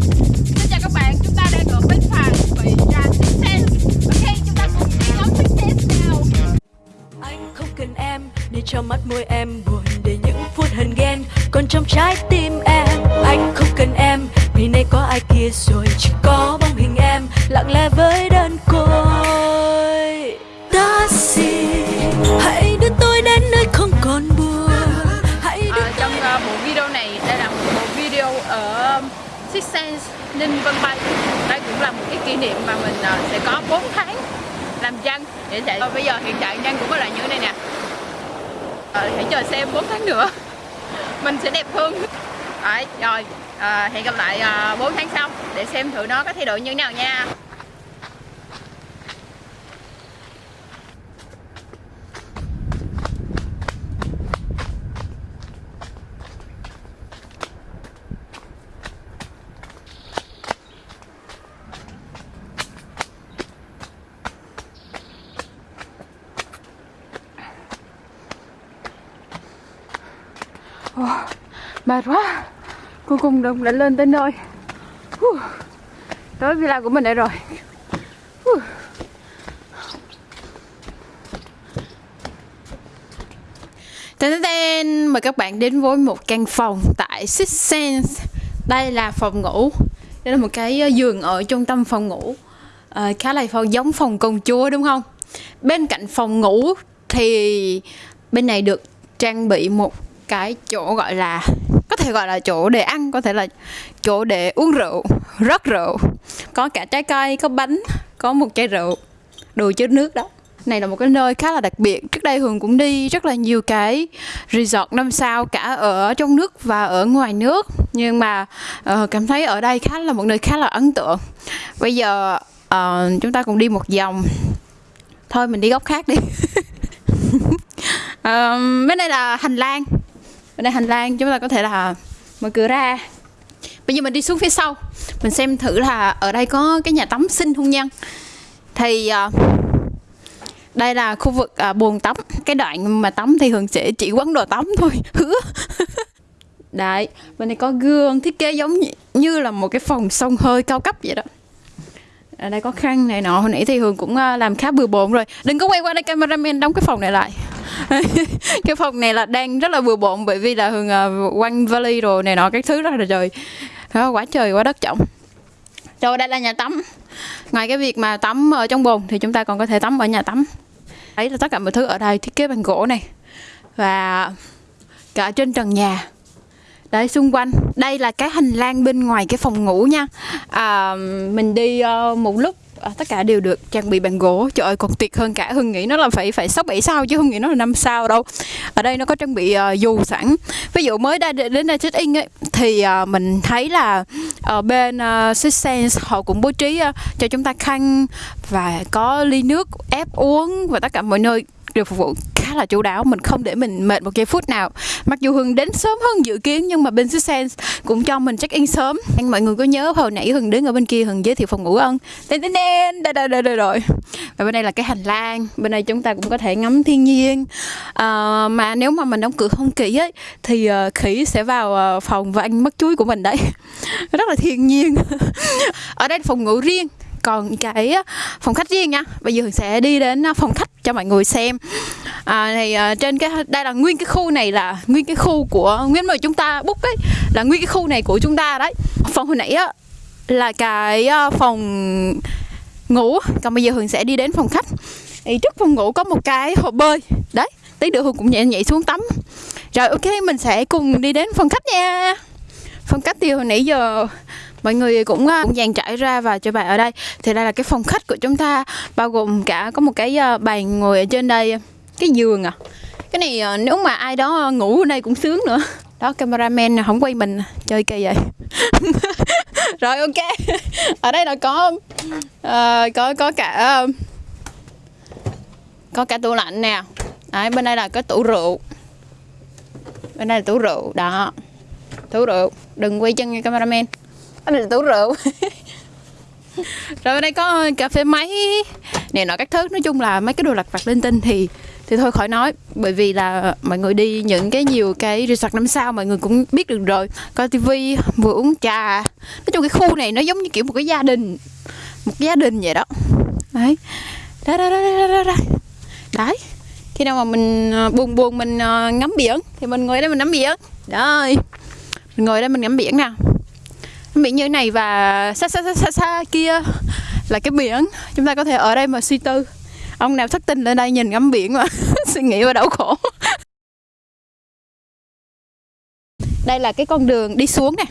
Xin chào các bạn, chúng ta đang ở bên phà bị ra Six Ok, chúng ta cùng đi ngắm Six Sense nào. Anh không cần em để cho mắt môi em buồn để những phút hờn ghen còn trong trái tim Six Sense Ninh Vân Bay. Đây cũng là một cái kỷ niệm mà mình ờ, sẽ có 4 tháng làm dân để chạy. Ờ, bây giờ hiện tại nhân cũng có là như thế này nè. Ờ, hãy chờ xem 4 tháng nữa mình sẽ đẹp hơn. Đấy, rồi ờ, hẹn gặp lại ờ, uh, 4 tháng sau để xem thử nó có thay đổi như thế nào nha. Mệt quá cuối cùng đồng đã lên tới nơi. Tới villa của mình đây rồi. Hu. Tên tên mời các bạn đến với một căn phòng tại Six Sense. Đây là phòng ngủ. Đây là một cái ờ, giường ở trung tâm phòng ngủ. À, khá là phòng giống phòng công chúa đúng không? Bên cạnh phòng ngủ thì bên này được trang bị một cái chỗ gọi là thể gọi là chỗ để ăn có thể là chỗ để uống rượu rất rượu. Có cả trái cây có bánh có một chai rượu đồ chứa nước đó. Này là một cái nơi khá là đặc biệt. Trước đây hường cũng đi rất là nhiều cái resort năm sao cả ở trong nước và ở ngoài nước. Nhưng mà uh, cảm thấy ở đây khá là một nơi khá là ấn tượng. Bây giờ uh, chúng ta cùng đi một vòng. Thôi mình đi góc khác đi. Ờ, bên đây là hành lang bên đây hành lang chúng ta có thể là mở cửa ra. Bây giờ mình đi xuống phía sau. Mình xem thử là ở đây có cái nhà tắm xinh không nhân thì à, đây là khu vực à, bồn tắm. Cái đoạn mà tắm thì thường sẽ chỉ quấn đồ tắm thôi. Hứa. Đấy bên này có gương thiết kế giống như, là một cái phòng sông hơi cao cấp vậy đó. Ở đây có khăn này nọ. Hồi nãy thì hường cũng à, làm khá bừa bộn rồi. Đừng có quay qua đây cameraman đóng cái phòng này lại. cái phòng này là đang rất là bừa bộn bởi vì là hường uh, quăng vali rồi này nọ các thứ rất là trời. Đó, quá trời quá đất trọng. Rồi đây là nhà tắm. Ngoài cái việc mà tắm ở trong bồn thì chúng ta còn có thể tắm ở nhà tắm. Đấy là tất cả mọi thứ ở đây thiết kế bằng gỗ này. Và cả trên trần nhà. Đấy xung quanh. Đây là cái hành lang bên ngoài cái phòng ngủ nha. À, mình đi uh, một lúc à, tất cả đều được trang bị bằng gỗ. Trời ơi còn tuyệt hơn cả hưng nghĩ nó là phải phải sáu bảy sao chứ không nghĩ nó là năm sao đâu. Ở đây nó có trang bị uh, dù sẵn. Ví dụ mới đây đến đây check in ấy thì uh, mình thấy là ở bên uh, Six Sense họ cũng bố trí uh, cho chúng ta khăn và có ly nước ép uống và tất cả mọi nơi đều phục vụ khá là chú đáo mình không để mình mệt một giây phút nào. Mặc dù hường đến sớm hơn dự kiến nhưng mà bên Six Sense cũng cho mình check in sớm. Anh mọi người có nhớ hồi nãy hường đứng ở bên kia hường giới thiệu phòng ngủ không? Tên tên tên đây đây đây đây rồi. Và bên đây là cái hành lang bên đây chúng ta cũng có thể ngắm thiên nhiên. À, mà nếu mà mình đóng cửa không kỹ ấy thì uh, khỉ sẽ vào uh, phòng và anh mất chuối của mình đấy. Rất là thiên nhiên. Ở đây là phòng ngủ riêng còn cái phòng khách riêng nha. Bây giờ sẽ đi đến phòng khách cho mọi người xem à, thì uh, trên cái đây là nguyên cái khu này là nguyên cái khu của nguyên mà chúng ta bút ấy là nguyên cái khu này của chúng ta đấy. Phòng hồi nãy á là cái uh, phòng ngủ. Còn bây giờ hường sẽ đi đến phòng khách. Thì trước phòng ngủ có một cái hồ bơi. Đấy tí nữa hường cũng nhảy nhảy xuống tắm. Rồi ok mình sẽ cùng đi đến phòng khách nha. Phòng khách thì hồi nãy giờ mọi người cũng, ờ, cũng dàn trải ra và cho bạn ở đây. Thì đây là cái phòng khách của chúng ta bao gồm cả có một cái bàn ngồi ở trên đây cái giường à? Cái này ờ, nếu mà ai đó ngủ ở đây cũng sướng nữa. Đó cameraman không quay mình à. chơi kỳ vậy. Rồi ok. Ở đây là có uh, có có cả uh, có cả tủ lạnh nè. Đấy, bên đây là có tủ rượu. Bên đây là tủ rượu đó. Tủ rượu. Đừng quay chân nha cameraman. Anh là tủ rượu. Rồi bên đây có cà phê máy. Này nọ các thứ. Nói chung là mấy cái đồ lặt vặt linh tinh thì thì thôi khỏi nói bởi vì là mọi người đi những cái nhiều cái resort năm sao mọi người cũng biết được rồi. Coi tivi vừa uống trà. Nói chung cái khu này nó giống như kiểu một cái gia đình một cái gia đình vậy đó. Đấy. Đó đó đó đó đó, đó. đấy. Khi nào mà mình ờ, buồn buồn mình ờ, ngắm biển thì mình ngồi đây mình ngắm biển. Đấy mình ngồi đây mình ngắm biển nè. Ngắm biển như thế này và xa xa xa xa, xa kia là cái biển. Chúng ta có thể ở đây mà suy tư ông nào thất tình lên đây nhìn ngắm biển mà suy nghĩ và đau khổ. Đây là cái con đường đi xuống nè.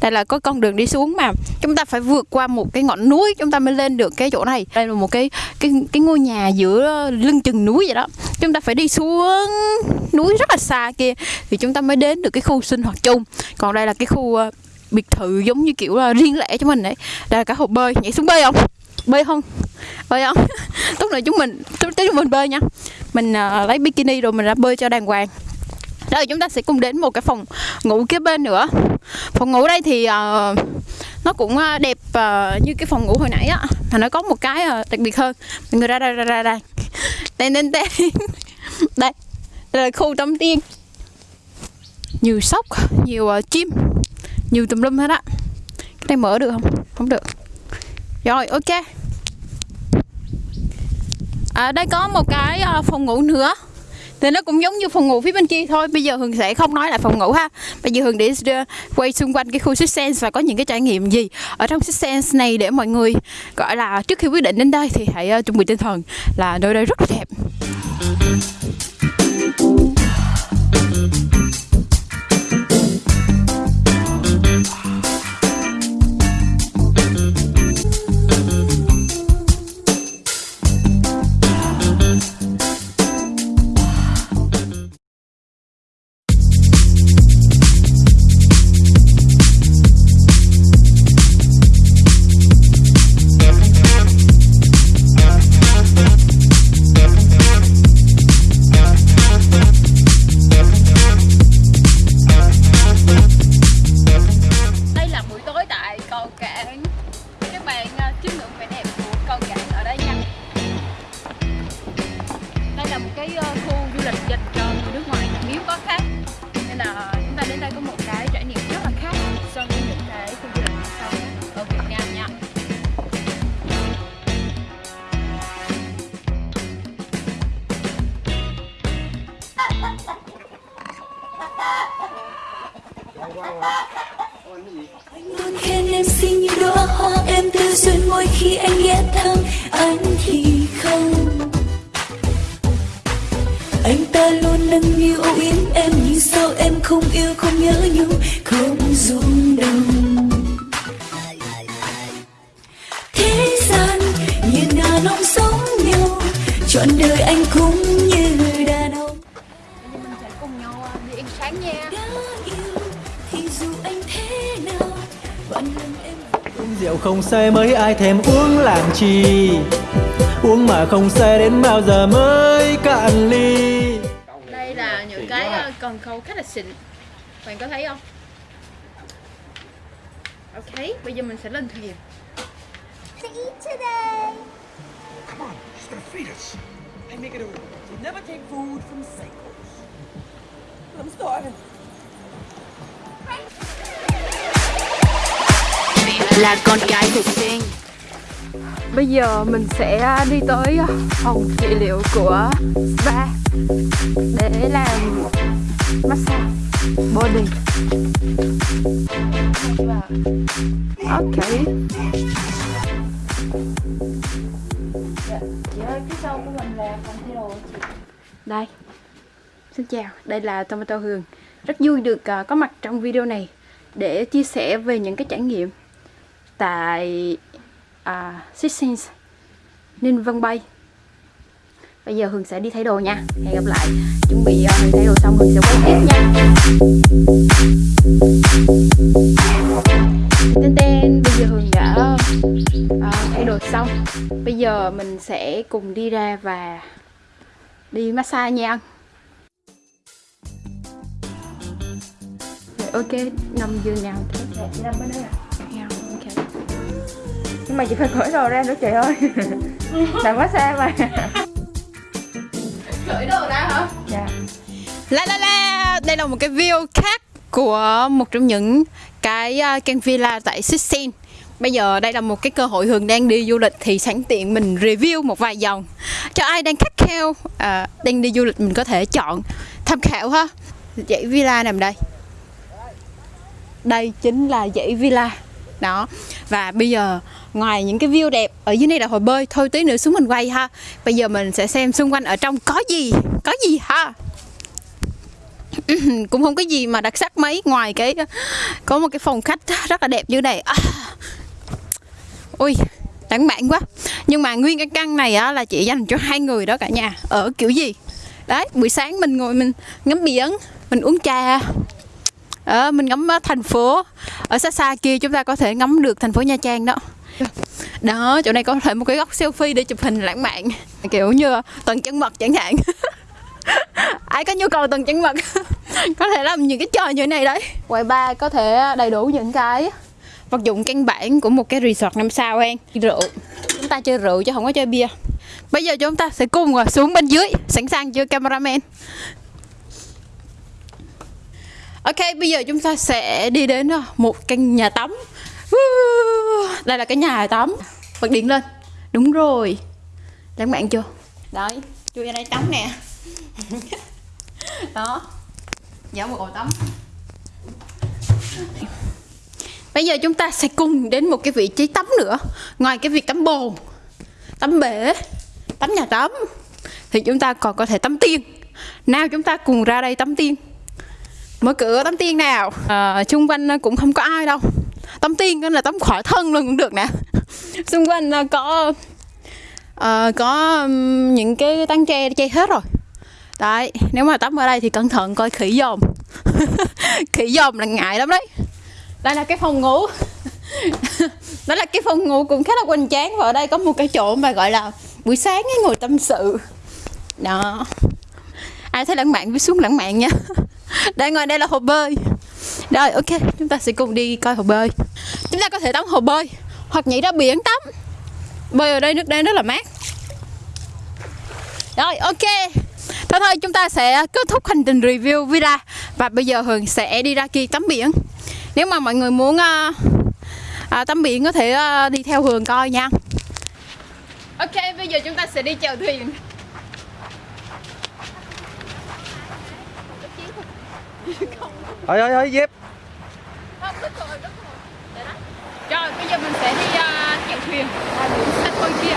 Đây là có con đường đi xuống mà chúng ta phải vượt qua một cái ngọn núi chúng ta mới lên được cái chỗ này. Đây là một cái cái cái ngôi nhà giữa lưng chừng núi vậy đó. Chúng ta phải đi xuống núi rất là xa kia thì chúng ta mới đến được cái khu sinh hoạt chung. Còn đây là cái khu ờ, biệt thự giống như kiểu uh, riêng lẻ cho mình đấy. Đây là cả hồ bơi. Nhảy xuống bơi không? Bơi không? Bơi không lúc này chúng mình chúng chúng mình bơi nha. Mình uh, lấy bikini rồi mình ra bơi cho đàng hoàng. Rồi chúng ta sẽ cùng đến một cái phòng ngủ kế bên nữa. Phòng ngủ đây thì uh, nó cũng uh, đẹp uh, như cái phòng ngủ hồi nãy á. Mà nó có một cái uh, đặc biệt hơn. Mọi người ra ra ra ra đây đây đây đây đây là khu tắm tiên. Nhiều sóc nhiều uh, chim nhiều tùm lum hết á. Cái này mở được không? Không được. Rồi ok ở đây có một cái ờ, phòng ngủ nữa. Thì nó cũng giống như phòng ngủ phía bên kia thôi. Bây giờ hường sẽ không nói lại phòng ngủ ha. Bây giờ hường để ờ, quay xung quanh cái khu Six Sense và có những cái trải nghiệm gì ở trong Six Sense này để mọi người, gọi là, trước khi quyết định đến đây thì hãy chuẩn bị tinh thần là nơi đây rất là đẹp. Luôn khen em xinh như đóa hoa em tư duyên mỗi khi anh ghé thăm, anh thì không. Anh ta luôn nâng niu âu yếm em nhưng sao em không yêu, không nhớ nhung, không rung động. Thế gian như đàn nóng sống nhau trọn đời anh cũng như em Uống rượu không say mấy ai thèm uống làm chi. Uống mà không say đến bao giờ mới cạn ly. Đây là những cái uh, cần khâu khá là xịn. Bạn có thấy không? Ok bây giờ mình sẽ lên thuyền. Come on, she's gonna feed us. I make it a rule. You never take food from Seikos. I'm starving. là con cái thực sinh Bây giờ mình sẽ đi tới phòng trị liệu của spa để làm massage body. Ok. Đây. Xin chào, đây là Tomato Hương. Rất vui được uh, có mặt trong video này để chia sẻ về những cái trải nghiệm tại ờ, uh, Six Ninh Vân Bay. Bây giờ Hường sẽ đi thay đồ nha. Hẹn gặp lại. Chuẩn bị uh, thay đồ xong Hường sẽ quay tiếp nha. Tên tên Bây giờ Hường đã uh, thay đồ xong. Bây giờ mình sẽ cùng đi ra và đi massage nha. Ok nằm giường nào thế Nằm bên đây à? Ok Nhưng mà chị phải cởi đồ ra nữa chị ơi Làm quá xa mà cởi đồ ra hả Dạ La la la, đây là một cái view khác của một trong những cái uh, căn villa tại Sicily. Bây giờ đây là một cái cơ hội Hường đang đi du lịch thì sẵn tiện mình review một vài dòng cho ai đang khát khao à, đang đi du lịch mình có thể chọn tham khảo ha. Dãy villa nằm đây. Đây chính là dãy villa. Đó. Và bây giờ ngoài những cái view đẹp ở dưới này là hồ bơi thôi tí nữa xuống mình quay ha. Bây giờ mình sẽ xem xung quanh ở trong có gì, có gì ha cũng không có gì mà đặc sắc mấy ngoài cái có một cái phòng khách rất là đẹp như này à. ui lãng mạn quá nhưng mà nguyên cái căn này á, là chỉ dành cho hai người đó cả nhà ở kiểu gì đấy buổi sáng mình ngồi mình ngắm biển mình uống trà ờ, mình ngắm ờ, thành phố. Ở xa xa kia chúng ta có thể ngắm được thành phố nha trang đó. Đó chỗ này có thể một cái góc selfie để chụp hình lãng mạn. Kiểu như tầng chân mật chẳng hạn. Ai có nhu cầu tuần trắng mật có thể làm những cái trò như thế này đấy. Quầy ba có thể đầy đủ những cái vật dụng căn bản của một cái resort năm sao hen. Rượu. Chúng ta chơi rượu chứ không có chơi bia. Bây giờ chúng ta sẽ cùng xuống bên dưới sẵn sàng chưa cameraman ok bây giờ chúng ta sẽ đi đến ờ, một căn nhà tắm. Đây là cái nhà tắm. Bật điện lên. Đúng rồi. Lãng mạn chưa? Đấy chui ra đây tắm nè. Đó. Giấu một ổ tắm. Bây giờ chúng ta sẽ cùng đến một cái vị trí tắm nữa. Ngoài cái việc tắm bồn tắm bể tắm nhà tắm thì chúng ta còn có thể tắm tiên. Nào chúng ta cùng ra đây tắm tiên mở cửa tắm tiên nào. À, xung quanh à, cũng không có ai đâu. Tắm tiên là tắm khỏi thân luôn cũng được nè. Xung quanh à, có à, có những cái tán tre che hết rồi. Đấy nếu mà tắm ở đây thì cẩn thận coi khỉ dòm. Khỉ dòm là ngại lắm đấy. Đây là cái phòng ngủ. Đó là cái phòng ngủ cũng khá là quanh chán và ở đây có một cái chỗ mà gọi là buổi sáng ấy ngồi tâm sự. Đó. Ai thấy lãng mạn cứ xuống lãng mạn nha đây ngoài đây là hồ bơi. Rồi ok chúng ta sẽ cùng đi coi hồ bơi. Chúng ta có thể tắm hồ bơi hoặc nhảy ra biển tắm. Bơi ở đây nước đây rất là mát. Rồi ok. Thôi thôi chúng ta sẽ kết thúc hành trình review villa Và bây giờ Hường sẽ đi ra kia tắm biển. Nếu mà mọi người muốn uh, uh, tắm biển có thể uh, đi theo Hường coi nha. Ok bây giờ chúng ta sẽ đi chèo thuyền. Ơi ơi ơi dép. Trời bây giờ mình sẽ đi ờ, uh, chèo thuyền. Ở biển xa thôi kia.